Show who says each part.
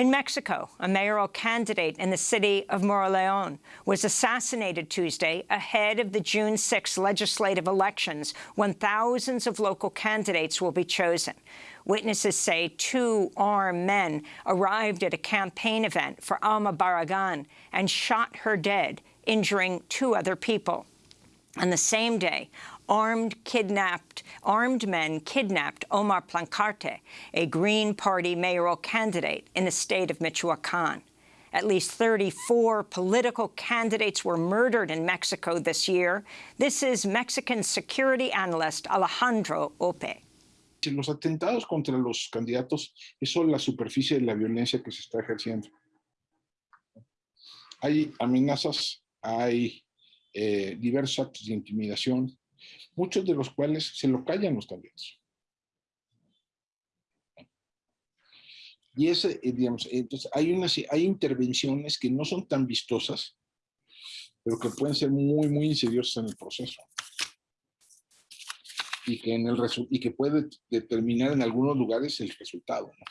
Speaker 1: In Mexico, a mayoral candidate in the city of Moroleon was assassinated Tuesday ahead of the June 6 legislative elections when thousands of local candidates will be chosen. Witnesses say two armed men arrived at a campaign event for Alma Barragan and shot her dead, injuring two other people. On the same day, armed kidnapped armed men kidnapped Omar Plancarte, a Green Party mayoral candidate in the state of Michoacan. At least 34 political candidates were murdered in Mexico this year. This is Mexican security analyst Alejandro Hope.
Speaker 2: Los atentados contra los candidatos es solo la superficie de la violencia que se está ejerciendo. Hay amenazas, hay eh, diversos actos de intimidación, muchos de los cuales se lo callan los candidatos. Y ese, eh, digamos, entonces hay, unas, hay intervenciones que no son tan vistosas, pero que pueden ser muy, muy insidiosas en el proceso. Y que, en el y que puede determinar en algunos lugares el resultado. ¿no?